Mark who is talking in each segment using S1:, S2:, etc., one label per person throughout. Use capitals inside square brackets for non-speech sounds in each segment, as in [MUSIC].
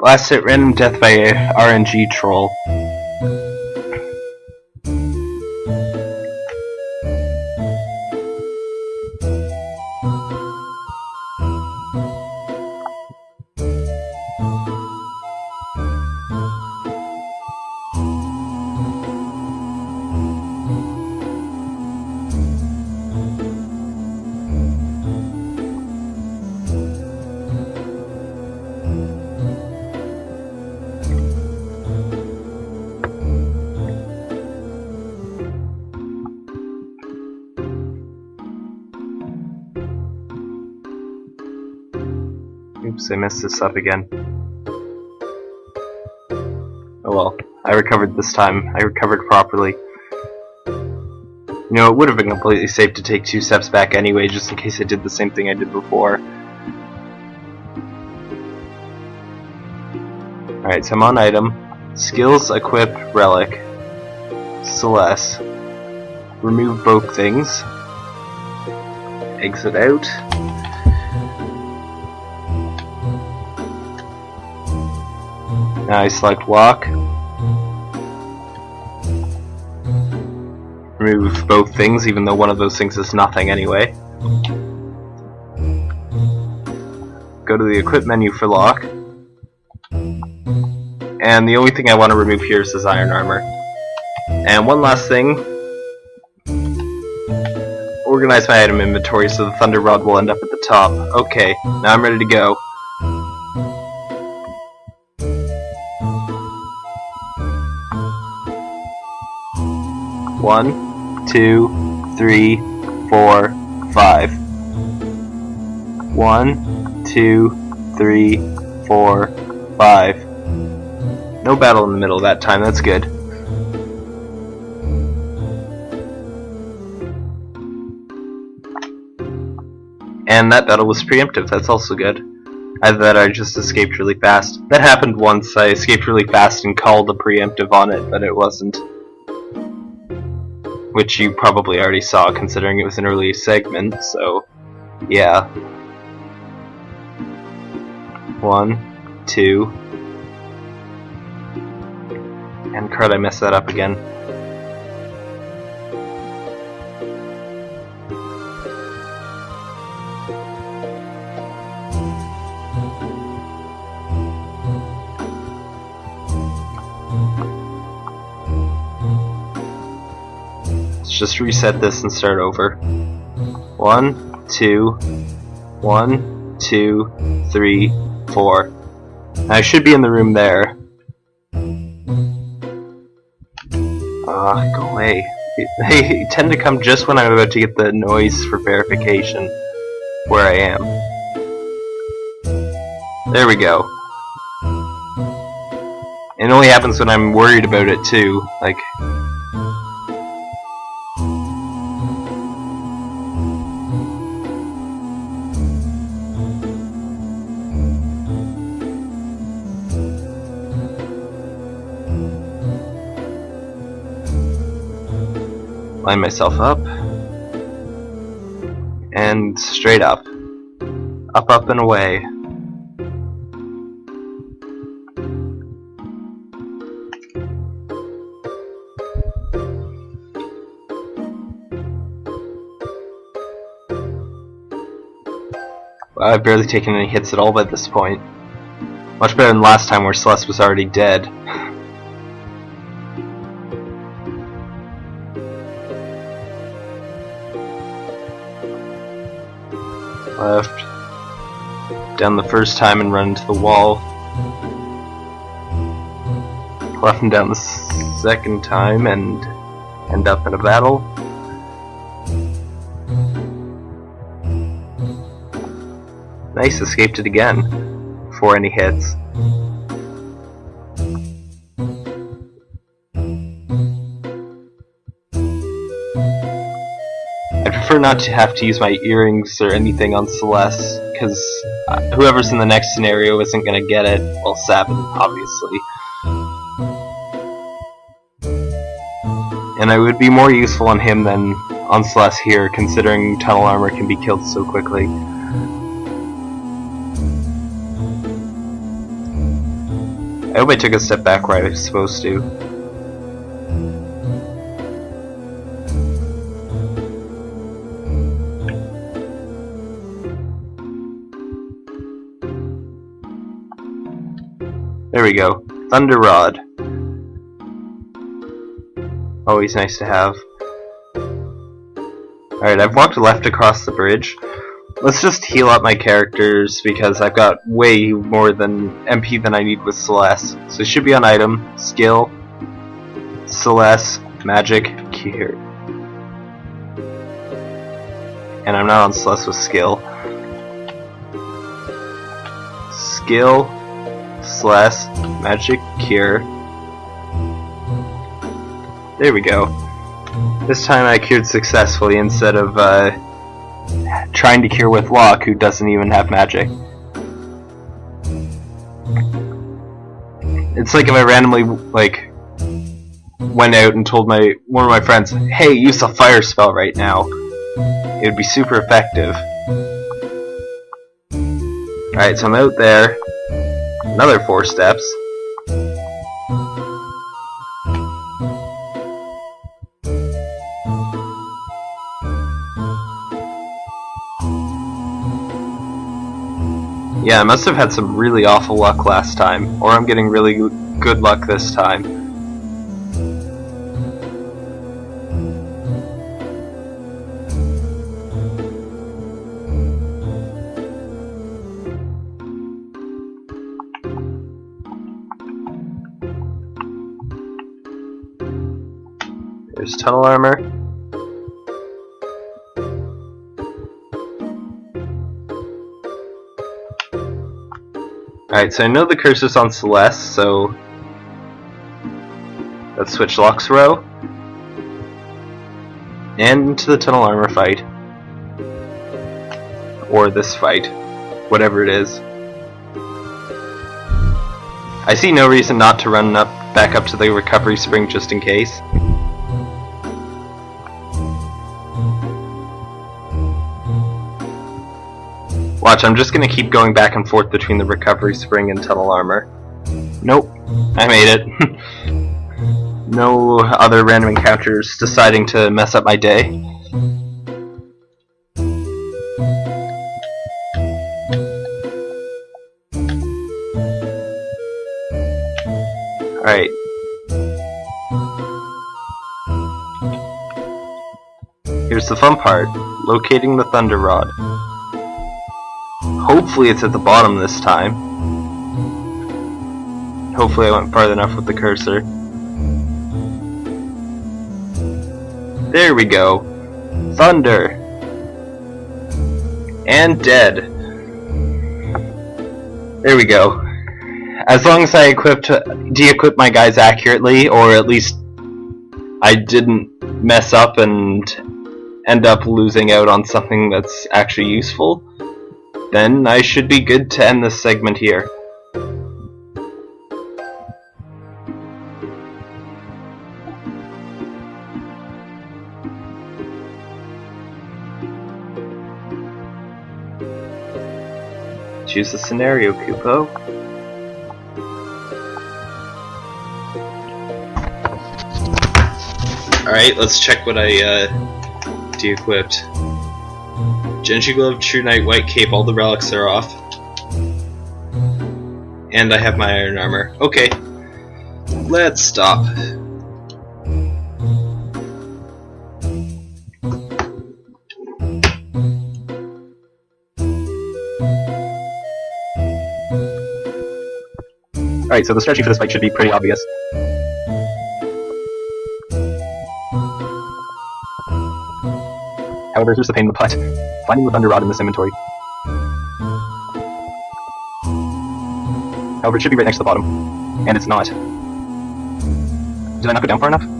S1: Last hit random death by a RNG troll. Oops, I messed this up again. Oh well, I recovered this time. I recovered properly. You know, it would have been completely safe to take two steps back anyway, just in case I did the same thing I did before. Alright, so I'm on item. Skills, equip, relic. Celes. Remove both things. Exit out. Now I select Locke. Remove both things, even though one of those things is nothing anyway. Go to the equip menu for Locke. And the only thing I want to remove here is this iron armor. And one last thing. Organize my item inventory so the thunder rod will end up at the top. Okay, now I'm ready to go. One, two, three, four, five. One, two, three, four, five. No battle in the middle that time, that's good. And that battle was preemptive, that's also good. Either that I just escaped really fast. That happened once, I escaped really fast and called a preemptive on it, but it wasn't which you probably already saw considering it was an early segment, so yeah. One, two, and crud, I messed that up again. Just reset this and start over. One, two, one, two, three, four. I should be in the room there. Ah, uh, go away. [LAUGHS] They tend to come just when I'm about to get the noise for verification where I am. There we go. It only happens when I'm worried about it too. Like, line myself up and straight up up up and away I've barely taken any hits at all by this point. Much better than last time where Celes was already dead. [LAUGHS] left, down the first time and run into the wall, left and down the second time and end up in a battle. Nice, escaped it again, before any hits. not to have to use my earrings or anything on Celes, because uh, whoever's in the next scenario isn't going to get it. Well, Sabin, obviously. And I would be more useful on him than on Celes here, considering tunnel armor can be killed so quickly. I hope I took a step back where I was supposed to. There we go. Thunder Rod. Always nice to have. Alright, I've walked left across the bridge. Let's just heal up my characters because I've got way more than MP than I need with Celes. So it should be on item, skill, Celes, magic, cure. And I'm not on Celes with skill. Skill, Celes, magic, cure. There we go. This time I cured successfully instead of uh, trying to cure with Locke, who doesn't even have magic. It's like if I randomly like went out and told my one of my friends, "Hey, use a fire spell right now." It would be super effective. Alright, so I'm out there. Another four steps. Yeah, I must have had some really awful luck last time, or I'm getting really good luck this time. Tunnel armor. Alright, so I know the cursor's on Celes, so let's switch Locke's row. And into the tunnel armor fight. Or this fight. Whatever it is. I see no reason not to run up back up to the recovery spring just in case. Watch, I'm just gonna keep going back and forth between the recovery spring and tunnel armor. Nope, I made it. [LAUGHS] no other random encounters deciding to mess up my day. Alright. Here's the fun part, locating the Thunder Rod. Hopefully it's at the bottom this time. Hopefully I went far enough with the cursor. There we go. Thunder. And dead. There we go. As long as I equipped, de-equipped my guys accurately, or at least I didn't mess up and end up losing out on something that's actually useful, then I should be good to end this segment here. Choose the scenario, Kupo. Alright, let's check what I uh, de-equipped. Genji Glove, True Knight, White Cape, all the relics are off. And I have my Iron Armor. Okay. Let's stop. Alright, so the strategy for this fight should be pretty obvious. However, here's the pain in the butt. Finding the Thunder Rod in this inventory. However, it should be right next to the bottom. And it's not. Did I not go down far enough?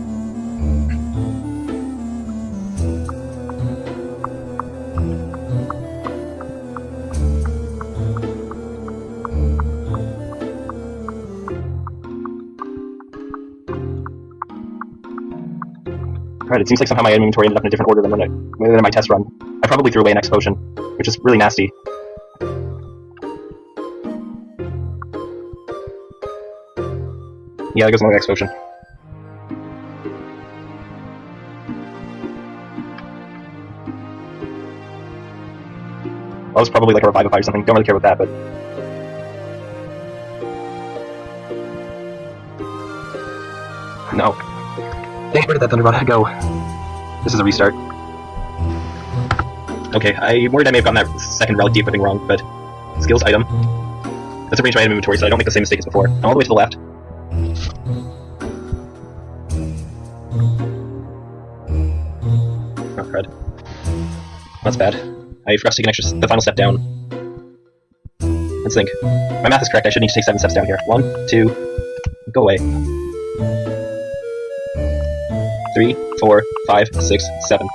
S1: It seems like somehow my inventory ended up in a different order than, when I, than my test run. I probably threw away an X potion, which is really nasty. Yeah, that goes the next potion. That was probably like a revivify or something. Don't really care about that, but no. Dang, where did that thunder rod go? This is a restart. Okay, I'm worried I may have gotten that second relic de-equipping wrong, but skills item. Let's arrange my item inventory so I don't make the same mistake as before. And all the way to the left. Oh, crud. That's bad. I forgot to take an extra, the final step down. Let's think. My math is correct, I should need to take seven steps down here. One, two, go away. Three, four, five, six, seven.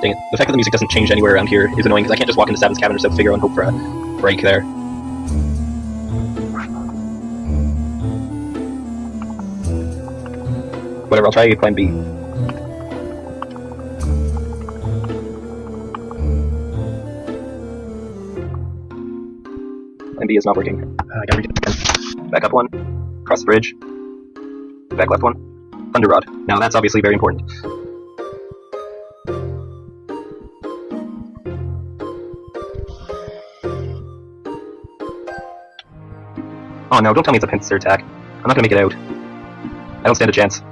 S1: Dang it. The fact that the music doesn't change anywhere around here is annoying because I can't just walk into Seven's cabin or so figure and hope for a break there. Whatever, I'll try plan B. Plan B is not working. Uh, I gotta read it again. Back up one. Cross the bridge. Back left one. Thunder Rod. Now that's obviously very important. Oh no, don't tell me it's a pincer attack. I'm not gonna make it out. I don't stand a chance.